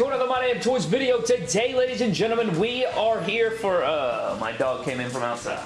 to another My Damn Toys video. Today, ladies and gentlemen, we are here for, uh, my dog came in from outside.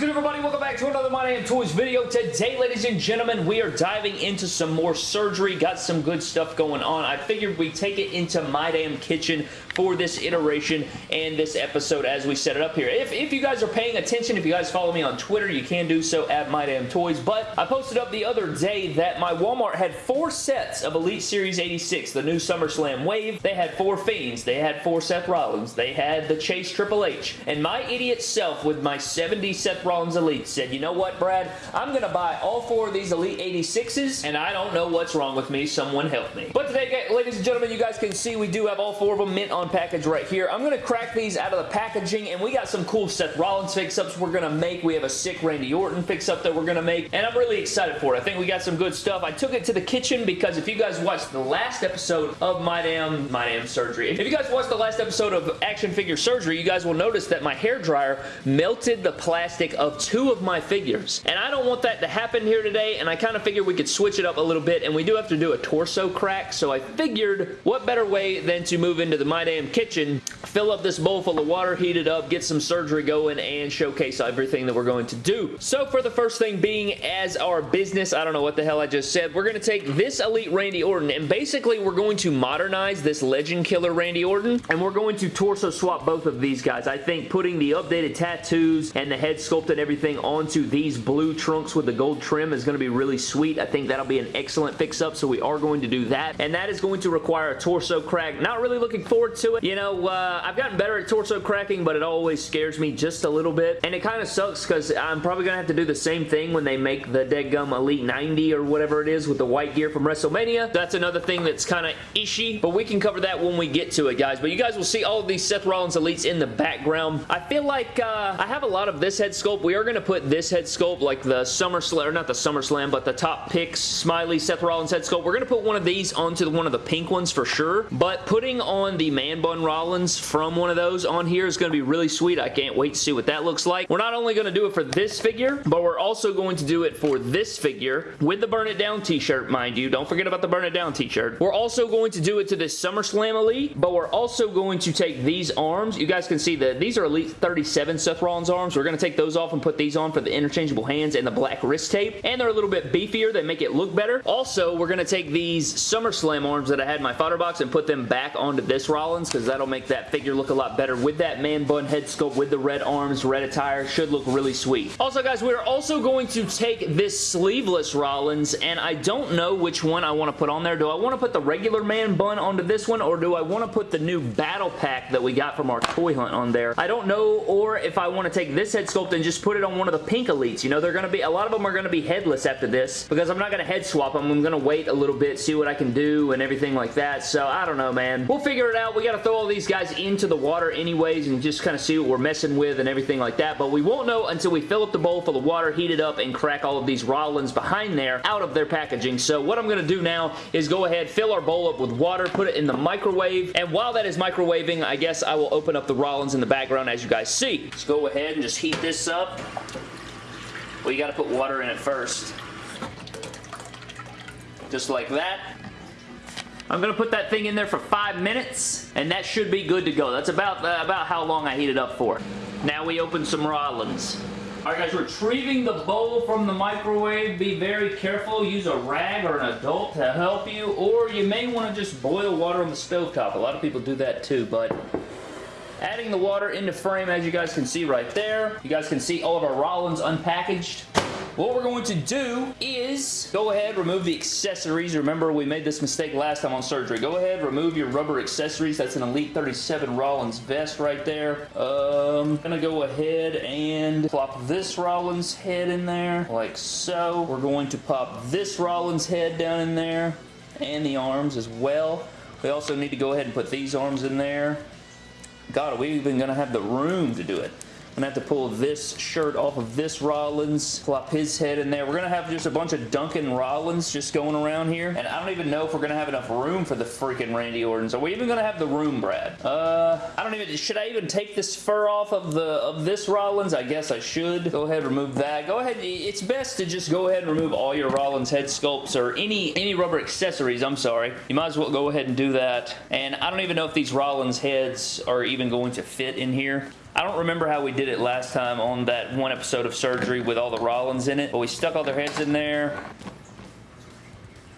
Good everybody? Welcome back to another My Damn Toys video. Today, ladies and gentlemen, we are diving into some more surgery. Got some good stuff going on. I figured we'd take it into My Damn Kitchen for this iteration and this episode as we set it up here. If, if you guys are paying attention, if you guys follow me on Twitter, you can do so at My Damn Toys. But I posted up the other day that my Walmart had four sets of Elite Series 86, the new SummerSlam Wave. They had four Fiends. They had four Seth Rollins. They had the Chase Triple H. And my idiot self with my 70 Seth Elite said, you know what, Brad? I'm going to buy all four of these Elite 86s, and I don't know what's wrong with me. Someone help me. But today, ladies and gentlemen, you guys can see we do have all four of them mint on package right here. I'm going to crack these out of the packaging, and we got some cool Seth Rollins fix-ups we're going to make. We have a sick Randy Orton fix-up that we're going to make, and I'm really excited for it. I think we got some good stuff. I took it to the kitchen because if you guys watched the last episode of My Damn, My Damn Surgery, if you guys watched the last episode of Action Figure Surgery, you guys will notice that my hair dryer melted the plastic of two of my figures, and I don't want that to happen here today, and I kind of figured we could switch it up a little bit, and we do have to do a torso crack, so I figured what better way than to move into the My Damn Kitchen, fill up this bowl full of water, heat it up, get some surgery going, and showcase everything that we're going to do. So for the first thing being as our business, I don't know what the hell I just said, we're going to take this Elite Randy Orton, and basically we're going to modernize this Legend Killer Randy Orton, and we're going to torso swap both of these guys. I think putting the updated tattoos and the head sculpt everything onto these blue trunks with the gold trim is going to be really sweet. I think that'll be an excellent fix-up, so we are going to do that, and that is going to require a torso crack. Not really looking forward to it. You know, uh, I've gotten better at torso cracking, but it always scares me just a little bit, and it kind of sucks because I'm probably going to have to do the same thing when they make the Dead Gum Elite 90 or whatever it is with the white gear from WrestleMania. That's another thing that's kind of ishy, but we can cover that when we get to it, guys. But you guys will see all these Seth Rollins Elites in the background. I feel like uh, I have a lot of this head sculpt. We are going to put this head sculpt, like the SummerSlam, or not the SummerSlam, but the top picks, Smiley, Seth Rollins head sculpt. We're going to put one of these onto one of the pink ones for sure, but putting on the Man Bun Rollins from one of those on here is going to be really sweet. I can't wait to see what that looks like. We're not only going to do it for this figure, but we're also going to do it for this figure with the Burn It Down t-shirt, mind you. Don't forget about the Burn It Down t-shirt. We're also going to do it to this SummerSlam Elite, but we're also going to take these arms. You guys can see that these are Elite 37 Seth Rollins arms. We're going to take those off and put these on for the interchangeable hands and the black wrist tape, and they're a little bit beefier. They make it look better. Also, we're going to take these SummerSlam arms that I had in my fodder box and put them back onto this Rollins because that'll make that figure look a lot better with that man bun head sculpt with the red arms, red attire. Should look really sweet. Also, guys, we're also going to take this sleeveless Rollins, and I don't know which one I want to put on there. Do I want to put the regular man bun onto this one, or do I want to put the new battle pack that we got from our toy hunt on there? I don't know, or if I want to take this head sculpt and just put it on one of the pink elites. You know, they're going to be, a lot of them are going to be headless after this, because I'm not going to head swap them. I'm going to wait a little bit, see what I can do, and everything like that. So, I don't know, man. We'll figure it out. We got to throw all these guys into the water anyways, and just kind of see what we're messing with and everything like that, but we won't know until we fill up the bowl full of water, heat it up, and crack all of these Rollins behind there out of their packaging. So what I'm going to do now is go ahead, fill our bowl up with water, put it in the microwave, and while that is microwaving, I guess I will open up the Rollins in the background as you guys see. Let's go ahead and just heat this up. Well, you got to put water in it first. Just like that. I'm to put that thing in there for five minutes, and that should be good to go. That's about, uh, about how long I heat it up for. Now we open some Rollins. Alright guys, retrieving the bowl from the microwave. Be very careful. Use a rag or an adult to help you, or you may want to just boil water on the stove top. A lot of people do that too, but adding the water into frame as you guys can see right there. You guys can see all of our Rollins unpackaged. What we're going to do is go ahead, remove the accessories. Remember, we made this mistake last time on surgery. Go ahead, remove your rubber accessories. That's an Elite 37 Rollins vest right there. Um, to go ahead and plop this Rollins head in there, like so. We're going to pop this Rollins head down in there, and the arms as well. We also need to go ahead and put these arms in there. God, are we even going to have the room to do it? I'm to have to pull this shirt off of this Rollins, plop his head in there. We're to have just a bunch of Duncan Rollins just going around here. And I don't even know if we're to have enough room for the freaking Randy Ortons. Are we even to have the room, Brad? Uh, I don't even, should I even take this fur off of the of this Rollins? I guess I should. Go ahead, remove that. Go ahead, it's best to just go ahead and remove all your Rollins head sculpts or any, any rubber accessories, I'm sorry. You might as well go ahead and do that. And I don't even know if these Rollins heads are even going to fit in here. I don't remember how we did it last time on that one episode of Surgery with all the Rollins in it, but we stuck all their heads in there.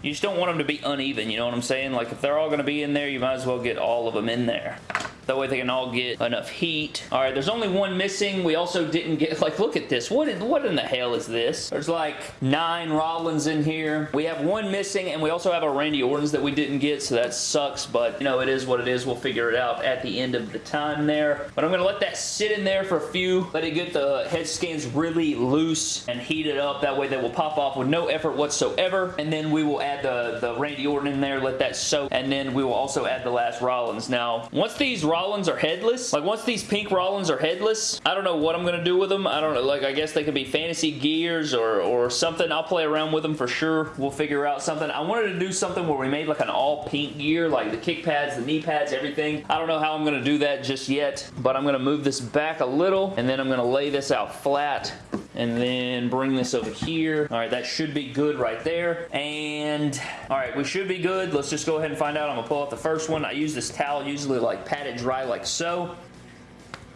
You just don't want them to be uneven, you know what I'm saying? Like, if they're all going to be in there, you might as well get all of them in there. That way they can all get enough heat. All right, there's only one missing. We also didn't get, like, look at this. What in, what in the hell is this? There's like nine Rollins in here. We have one missing, and we also have our Randy Ortons that we didn't get, so that sucks, but, you know, it is what it is. We'll figure it out at the end of the time there. But I'm going to let that sit in there for a few. Let it get the head scans really loose and heat it up. That way they will pop off with no effort whatsoever. And then we will add the, the Randy Orton in there, let that soak, and then we will also add the last Rollins. Now, once these Rollins are headless. Like, once these pink Rollins are headless, I don't know what I'm going to do with them. I don't know. Like, I guess they could be fantasy gears or, or something. I'll play around with them for sure. We'll figure out something. I wanted to do something where we made like an all pink gear, like the kick pads, the knee pads, everything. I don't know how I'm going to do that just yet, but I'm going to move this back a little, and then I'm going to lay this out flat and then bring this over here. All right, that should be good right there. And, all right, we should be good. Let's just go ahead and find out. I'm to pull out the first one. I use this towel usually like pat it dry like so.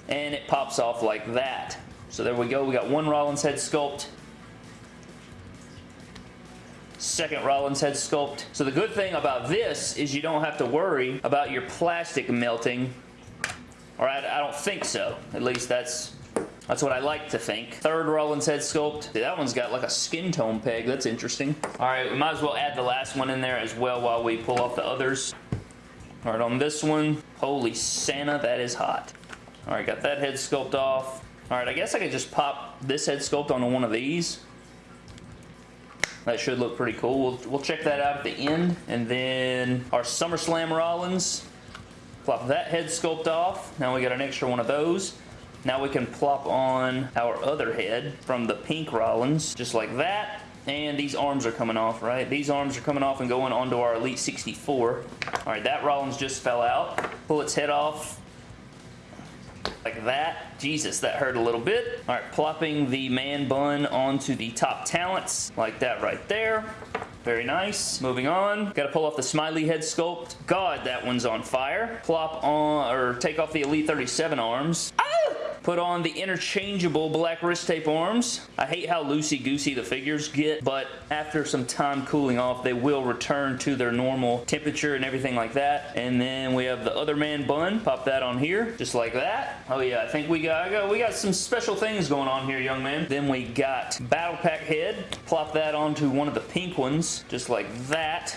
And it pops off like that. So there we go. We got one Rollins head sculpt second Rollins head sculpt. So the good thing about this is you don't have to worry about your plastic melting. Alright, I don't think so. At least that's that's what I like to think. Third Rollins head sculpt. That one's got like a skin tone peg. That's interesting. All right, we might as well add the last one in there as well while we pull off the others. All right, on this one, holy Santa, that is hot. All right, got that head sculpt off. All right, I guess I could just pop this head sculpt onto one of these. That should look pretty cool. We'll, we'll check that out at the end. And then our SummerSlam Rollins. Plop that head sculpt off. Now we got an extra one of those. Now we can plop on our other head from the pink Rollins, just like that. And these arms are coming off, right? These arms are coming off and going onto our Elite 64. All right, that Rollins just fell out. Pull its head off like that. Jesus, that hurt a little bit. All right, plopping the man bun onto the top talents like that right there. Very nice. Moving on. Got to pull off the smiley head sculpt. God, that one's on fire. Plop on, or take off the Elite 37 arms. Ah! Put on the interchangeable black wrist tape arms. I hate how loosey-goosey the figures get, but after some time cooling off, they will return to their normal temperature and everything like that. And then we have the other man bun. Pop that on here, just like that. Oh yeah, I think we got, got we got some special things going on here, young man. Then we got Battle Pack head. Plop that onto one of the pink ones, just like that.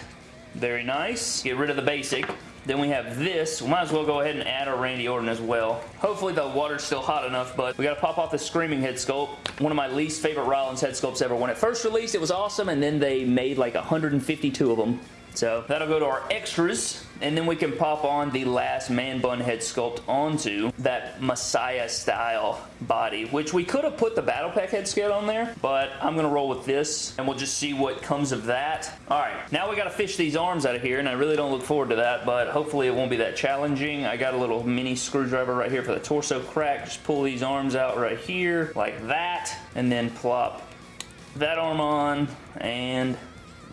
Very nice. Get rid of the basic. Then we have this. We might as well go ahead and add our Randy Orton as well. Hopefully the water's still hot enough, but we got to pop off the Screaming head sculpt. One of my least favorite Rollins head sculpts ever. When it first released, it was awesome, and then they made like 152 of them. So that'll go to our extras. And then we can pop on the last man bun head sculpt onto that Messiah style body, which we could have put the Battle Pack head sculpt on there, but I'm to roll with this and we'll just see what comes of that. All right, now we got to fish these arms out of here and I really don't look forward to that, but hopefully it won't be that challenging. I got a little mini screwdriver right here for the torso crack. Just pull these arms out right here like that and then plop that arm on and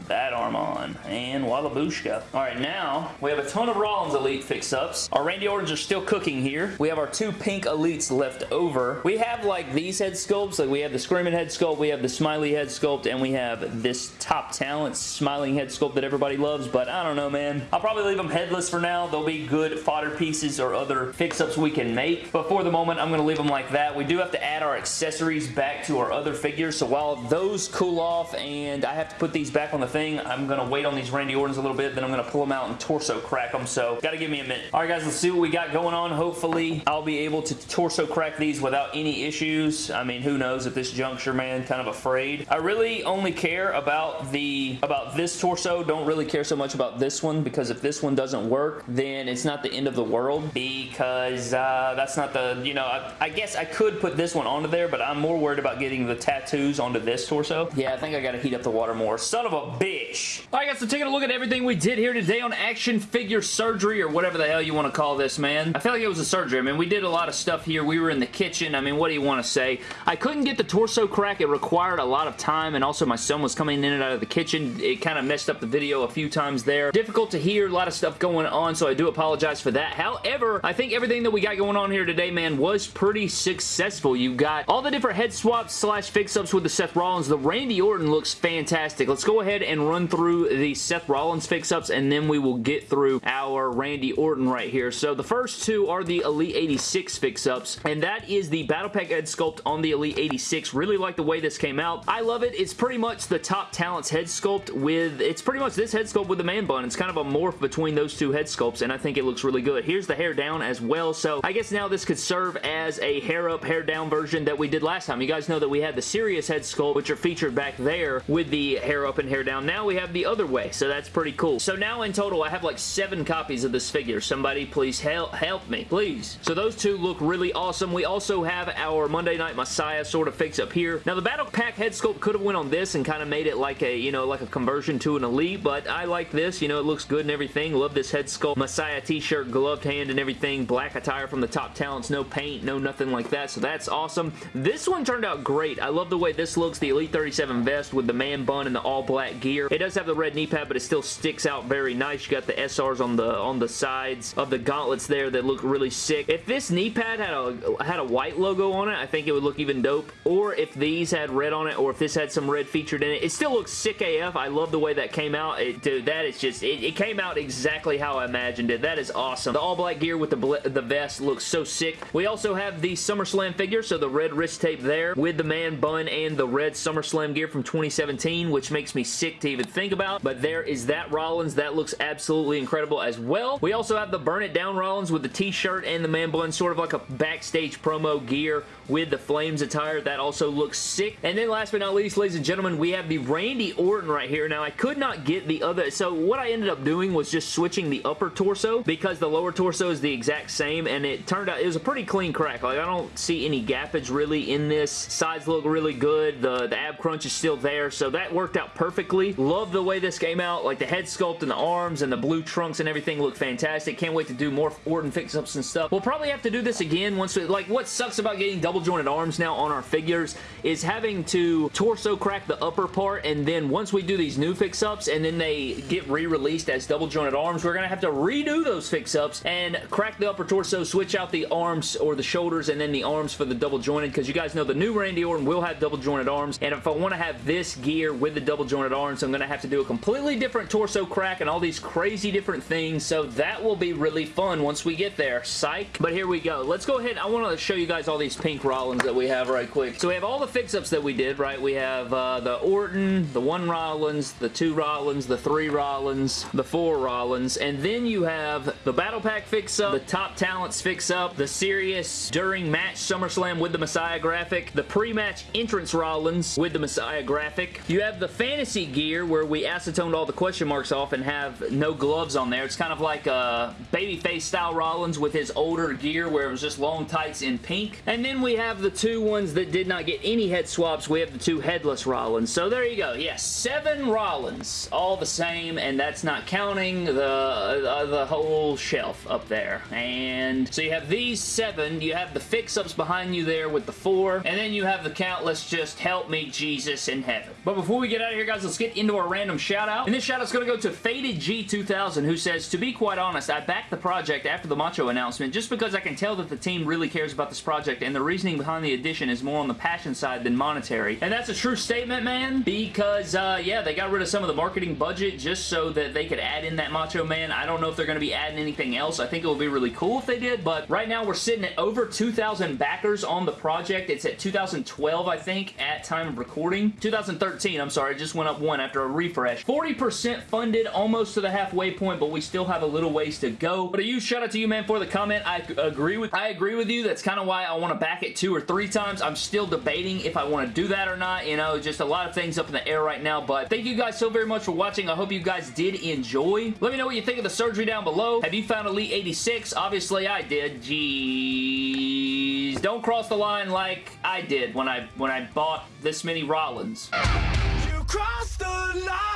that arm on. And Wallabushka. Alright, now we have a ton of Rollins Elite fix-ups. Our Randy Ortons are still cooking here. We have our two pink Elites left over. We have like these head sculpts. Like we have the Screaming head sculpt, we have the Smiley head sculpt, and we have this Top Talent smiling head sculpt that everybody loves, but I don't know, man. I'll probably leave them headless for now. They'll be good fodder pieces or other fix-ups we can make, but for the moment, I'm going to leave them like that. We do have to add our accessories back to our other figures, so while those cool off and I have to put these back on the the thing. I'm going to wait on these Randy Ortons a little bit, then I'm going to pull them out and torso crack them, so got to give me a minute. All right, guys, let's see what we got going on. Hopefully, I'll be able to torso crack these without any issues. I mean, who knows at this juncture, man. Kind of afraid. I really only care about the about this torso. Don't really care so much about this one because if this one doesn't work, then it's not the end of the world because uh, that's not the, you know, I, I guess I could put this one onto there, but I'm more worried about getting the tattoos onto this torso. Yeah, I think I gotta heat up the water more. Son of a bitch. Alright guys, so taking a look at everything we did here today on action figure surgery or whatever the hell you want to call this, man. I feel like it was a surgery. I mean, we did a lot of stuff here. We were in the kitchen. I mean, what do you want to say? I couldn't get the torso crack. It required a lot of time and also my son was coming in and out of the kitchen. It kind of messed up the video a few times there. Difficult to hear. A lot of stuff going on, so I do apologize for that. However, I think everything that we got going on here today, man, was pretty successful. You got all the different head swaps slash fix-ups with the Seth Rollins. The Randy Orton looks fantastic. Let's go ahead and run through the Seth Rollins fix-ups, and then we will get through our Randy Orton right here. So the first two are the Elite 86 fix-ups, and that is the Battle Pack head sculpt on the Elite 86. Really like the way this came out. I love it. It's pretty much the Top Talents head sculpt with, it's pretty much this head sculpt with the man bun. It's kind of a morph between those two head sculpts, and I think it looks really good. Here's the hair down as well, so I guess now this could serve as a hair up, hair down version that we did last time. You guys know that we had the serious head sculpt, which are featured back there with the hair up and hair down. Now we have the other way, so that's pretty cool. So now in total, I have like seven copies of this figure. Somebody please help, help me, please. So those two look really awesome. We also have our Monday Night Messiah sort of fix up here. Now the Battle Pack head sculpt could have went on this and kind of made it like a, you know, like a conversion to an Elite, but I like this. You know, it looks good and everything. Love this head sculpt. Messiah t-shirt, gloved hand and everything. Black attire from the top talents. No paint, no nothing like that, so that's awesome. This one turned out great. I love the way this looks. The Elite 37 vest with the man bun and the all black gear. It does have the red knee pad, but it still sticks out very nice. You got the SRs on the on the sides of the gauntlets there that look really sick. If this knee pad had a had a white logo on it, I think it would look even dope. Or if these had red on it, or if this had some red featured in it, it still looks sick AF. I love the way that came out. It, dude, that is just, it, it came out exactly how I imagined it. That is awesome. The all black gear with the, the vest looks so sick. We also have the SummerSlam figure, so the red wrist tape there with the man bun and the red SummerSlam gear from 2017, which makes me sick to even think about. But there is that Rollins. That looks absolutely incredible as well. We also have the Burn It Down Rollins with the t-shirt and the man bun, sort of like a backstage promo gear with the Flames attire. That also looks sick. And then last but not least, ladies and gentlemen, we have the Randy Orton right here. Now, I could not get the other... So, what I ended up doing was just switching the upper torso because the lower torso is the exact same, and it turned out it was a pretty clean crack. Like, I don't see any gappage really in this. Sides look really good. The, the ab crunch is still there, so that worked out perfectly. Love the way this came out. Like, the head sculpt and the arms and the blue trunks and everything look fantastic. Can't wait to do more Orton fix-ups and stuff. We'll probably have to do this again once we... Like, what sucks about getting double jointed arms now on our figures is having to torso crack the upper part, and then once we do these new fix-ups and then they get re-released as double jointed arms, we're going to have to redo those fix-ups and crack the upper torso, switch out the arms or the shoulders and then the arms for the double jointed because you guys know the new Randy Orton will have double jointed arms and if I want to have this gear with the double jointed arms, I'm going to have to do a completely different torso crack and all these crazy different things, so that will be really fun once we get there. Psych. But here we go. Let's go ahead. I want to show you guys all these pink Rollins that we have right quick. So we have all the fix-ups that we did, right? We have uh, the Orton, the one Rollins, the two Rollins, the three Rollins, the four Rollins, and then you have the Battle Pack fix-up, the Top Talents fix-up, the Serious during match SummerSlam with the Messiah graphic, the pre-match entrance Rollins with the Messiah graphic. You have the Fantasy gear where we acetoned all the question marks off and have no gloves on there. It's kind of like a babyface style Rollins with his older gear where it was just long tights in pink. And then we have the two ones that did not get any head swaps. We have the two headless Rollins. So there you go. Yes, seven Rollins. All the same, and that's not counting the, uh, the whole shelf up there. And so you have these seven. You have the fix-ups behind you there with the four. And then you have the countless just help me Jesus in heaven. But before we get out of here, guys, let's get into our random shout-out. And this shout-out's going to go to Faded G2000, who says, To be quite honest, I backed the project after the Macho announcement just because I can tell that the team really cares about this project and the reasoning behind the addition is more on the passion side than monetary. And that's a true statement, man, because, uh, yeah, they got rid of some of the marketing budget just so that they could add in that Macho Man. I don't know if they're going to be adding anything else. I think it would be really cool if they did, but right now we're sitting at over 2,000 backers on the project. It's at 2012, I think, at time of recording. 2013, I'm sorry, it just went up one after a refresh. 40% funded, almost to the halfway point, but we still have a little ways to go. But a huge shout out to you, man, for the comment. I agree with I agree with you. That's kind of why I want to back two or three times. I'm still debating if I want to do that or not. You know, just a lot of things up in the air right now. But thank you guys so very much for watching. I hope you guys did enjoy. Let me know what you think of the surgery down below. Have you found Elite 86? Obviously, I did. Jeez. Don't cross the line like I did when I when I bought this many Rollins. You crossed the line!